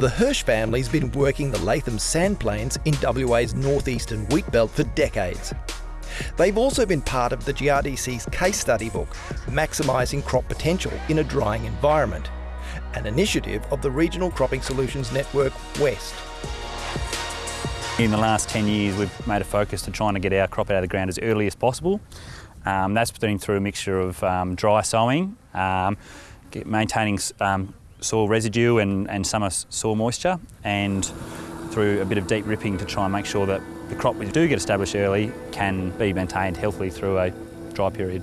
The Hirsch family's been working the Latham sand plains in WA's northeastern wheat belt for decades. They've also been part of the GRDC's case study book, Maximising Crop Potential in a Drying Environment, an initiative of the Regional Cropping Solutions Network West. In the last 10 years, we've made a focus to trying to get our crop out of the ground as early as possible. Um, that's been through a mixture of um, dry sowing, um, maintaining um, soil residue and, and summer soil moisture, and through a bit of deep ripping to try and make sure that the crop we do get established early can be maintained healthily through a dry period.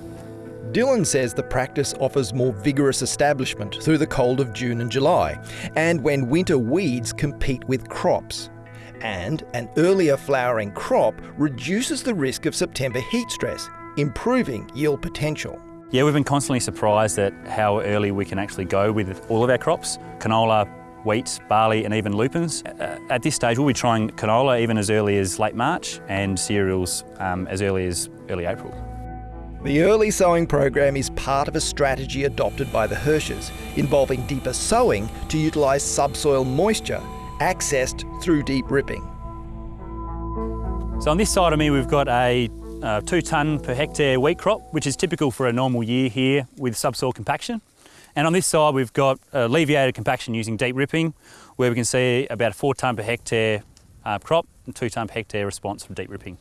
Dylan says the practice offers more vigorous establishment through the cold of June and July, and when winter weeds compete with crops. And an earlier flowering crop reduces the risk of September heat stress, improving yield potential. Yeah, we've been constantly surprised at how early we can actually go with all of our crops. Canola, wheat, barley and even lupins. Uh, at this stage we'll be trying canola even as early as late March and cereals um, as early as early April. The early sowing program is part of a strategy adopted by the Hirsches, involving deeper sowing to utilise subsoil moisture accessed through deep ripping. So on this side of me we've got a uh, two tonne per hectare wheat crop, which is typical for a normal year here with subsoil compaction. And on this side we've got alleviated compaction using deep ripping, where we can see about a four tonne per hectare uh, crop and two tonne per hectare response from deep ripping.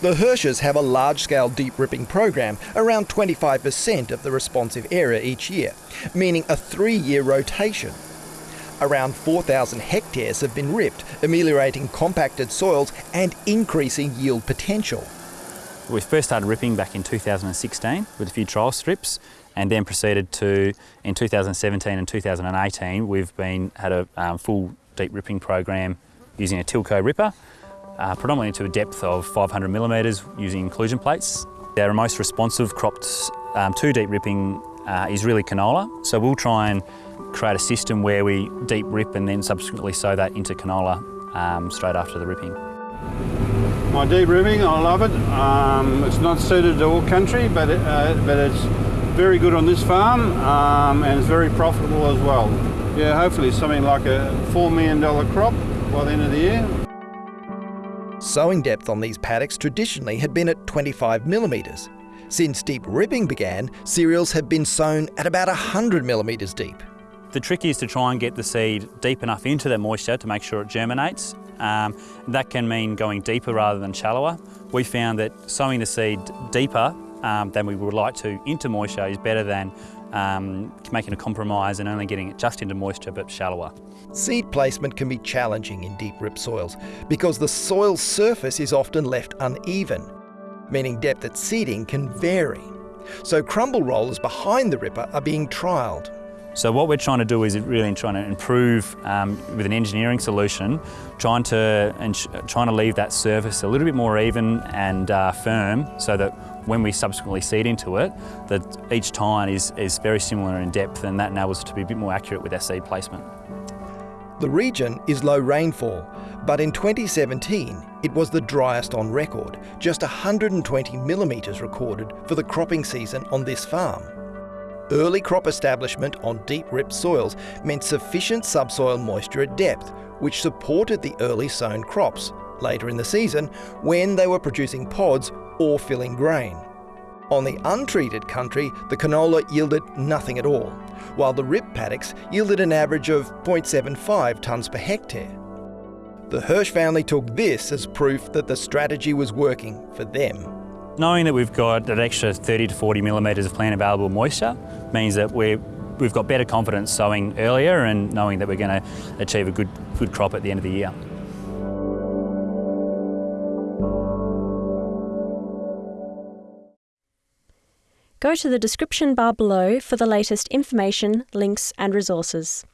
The Hirsches have a large-scale deep ripping program, around 25% of the responsive area each year, meaning a three-year rotation. Around 4,000 hectares have been ripped, ameliorating compacted soils and increasing yield potential. We first started ripping back in 2016 with a few trial strips and then proceeded to, in 2017 and 2018, we've been had a um, full deep ripping program using a Tilco ripper, uh, predominantly to a depth of 500 millimetres using inclusion plates. Our most responsive crops um, to deep ripping uh, is really canola, so we'll try and create a system where we deep rip and then subsequently sow that into canola um, straight after the ripping. My deep ripping, I love it. Um, it's not suited to all country, but it, uh, but it's very good on this farm um, and it's very profitable as well. Yeah, hopefully something like a $4 million crop by the end of the year. Sowing depth on these paddocks traditionally had been at 25 millimetres. Since deep ripping began, cereals have been sown at about 100 millimetres deep. The trick is to try and get the seed deep enough into the moisture to make sure it germinates. Um, that can mean going deeper rather than shallower. We found that sowing the seed deeper um, than we would like to into moisture is better than um, making a compromise and only getting it just into moisture but shallower. Seed placement can be challenging in deep rip soils because the soil surface is often left uneven, meaning depth at seeding can vary. So crumble rollers behind the ripper are being trialled. So what we're trying to do is really trying to improve um, with an engineering solution, trying to trying to leave that surface a little bit more even and uh, firm, so that when we subsequently seed into it, that each tine is is very similar in depth, and that enables us to be a bit more accurate with our seed placement. The region is low rainfall, but in 2017 it was the driest on record, just 120 millimetres recorded for the cropping season on this farm. Early crop establishment on deep ripped soils meant sufficient subsoil moisture at depth, which supported the early sown crops later in the season when they were producing pods or filling grain. On the untreated country, the canola yielded nothing at all, while the rip paddocks yielded an average of 0.75 tonnes per hectare. The Hirsch family took this as proof that the strategy was working for them. Knowing that we've got an extra 30 to 40 millimetres of plant available moisture means that we have got better confidence sowing earlier and knowing that we're going to achieve a good, good crop at the end of the year. Go to the description bar below for the latest information, links and resources.